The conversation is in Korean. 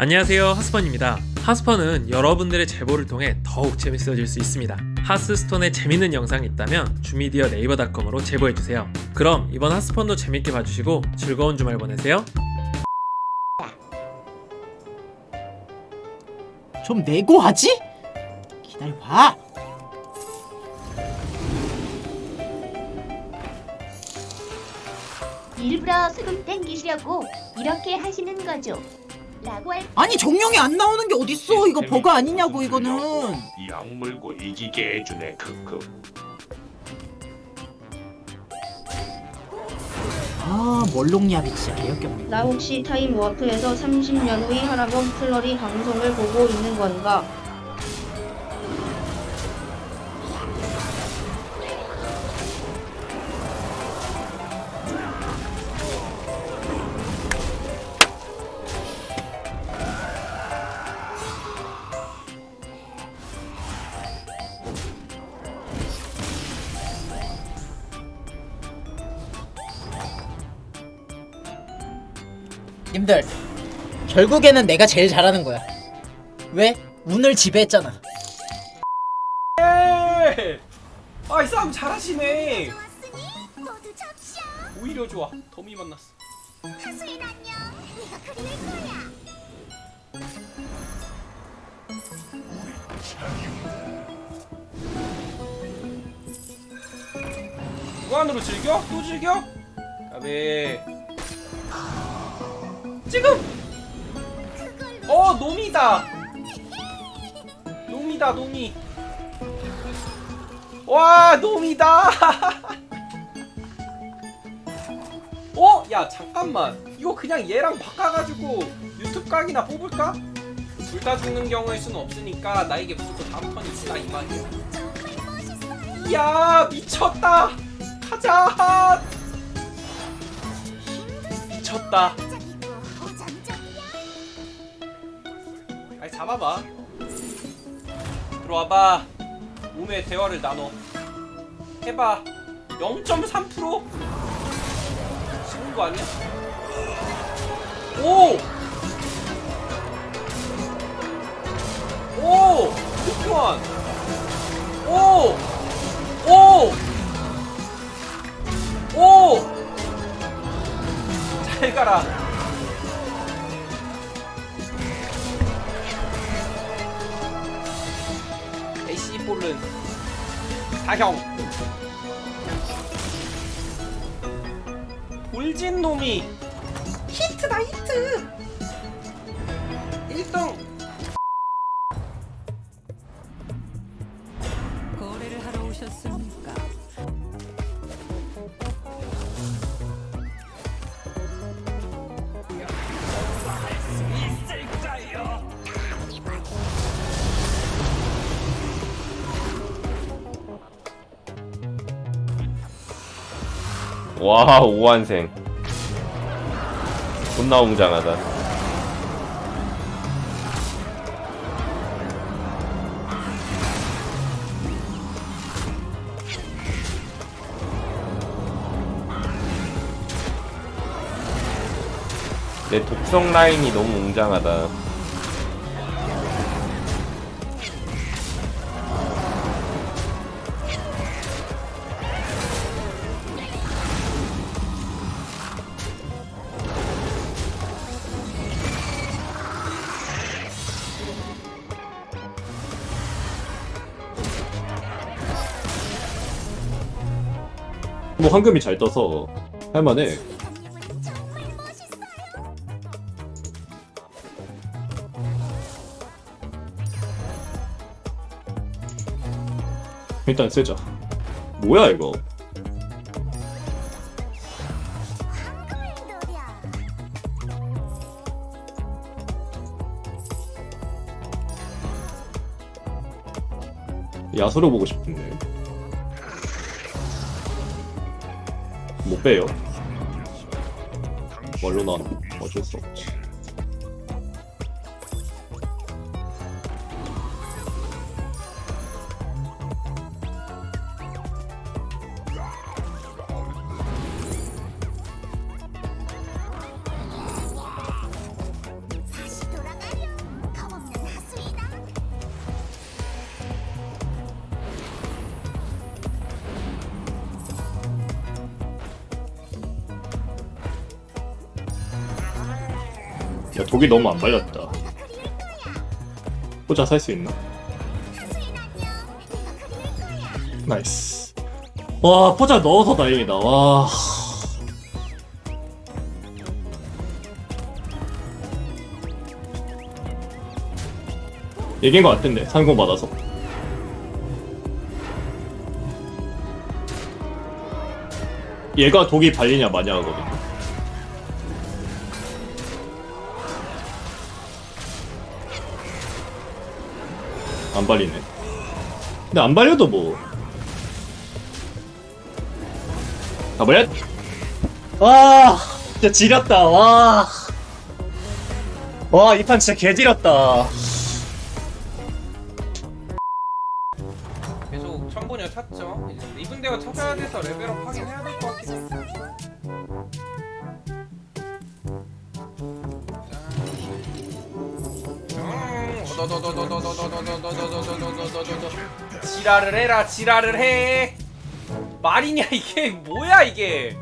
안녕하세요 하스펀입니다 하스펀은 여러분들의 제보를 통해 더욱 재밌어질 수 있습니다 하스스톤에 재밌는 영상이 있다면 주미디어 네이버닷컴으로 제보해주세요 그럼 이번 하스펀도 재밌게 봐주시고 즐거운 주말 보내세요 좀 내고 하지? 기다려봐. 일부러 수금 땡기시려고 이렇게 하시는 거죠. 라고 할 아니 정령이 안 나오는 게 어딨어? 이거 버그 아니냐고 이거는. 약물고 이기게 해주네 크크 아 멀롱이야비 진짜 개역겹네. 나 혹시 타임 워프에서 30년 후의 하라범 플러리 방송을 보고 있는 건가? 님들 결국에는 내가 제일 잘하는 거야. 왜? 운을 지배했잖아. 아이 싸움 잘하시네 오히려 좋아 더미 만났어 무한으로 즐겨? 또 즐겨? 가베 지금! 어 놈이다! 놈이다 놈이. 와 놈이다! 어? 야 잠깐만. 이거 그냥 얘랑 바꿔가지고 유튜브 각이나 뽑을까? 둘 다 죽는 경우일 수는 없으니까 나에게 무조건 다음 턴이 있다 이 말이야. 이야 미쳤다! 가자! 미쳤다 아니 잡아봐 들어와봐 몸의 대화를 나눠 해봐 0.3% 죽은 거 아니야? 오! 오! 쿠키원! 오! 오! 오! 잘 가라 볼은 사형. 돌진 놈이. 히트다 히트! 1등. 거래를 하러 오셨습니까? 와 오한생. 존나 웅장하다. 내 독성 라인이 너무 웅장하다 뭐 황금이 잘 떠서 할만해. 일단 쓰자. 뭐야 이거? 야수로 보고 싶은데 못 빼요. 뭘로 난 어쩔 수 없지. 야 독이 너무 안 발렸다. 포자 살 수 있나? nice. 와 포자 넣어서 다행이다. 와. 얘기인 것 같은데 상공 받아서. 얘가 독이 발리냐 마냐 하거든 발리네. 근데 안 발려도 뭐. 가버렸 와 진짜 지렸다. 와 와 이 판 진짜 개지렸다. 계속 천분여 찾죠. 이제 리븐 대어 찾아야 돼서 레벨업 하긴 해야 될 것 같긴 해. 지랄을 해라 지랄을 해. 말이냐 이게 뭐야 이게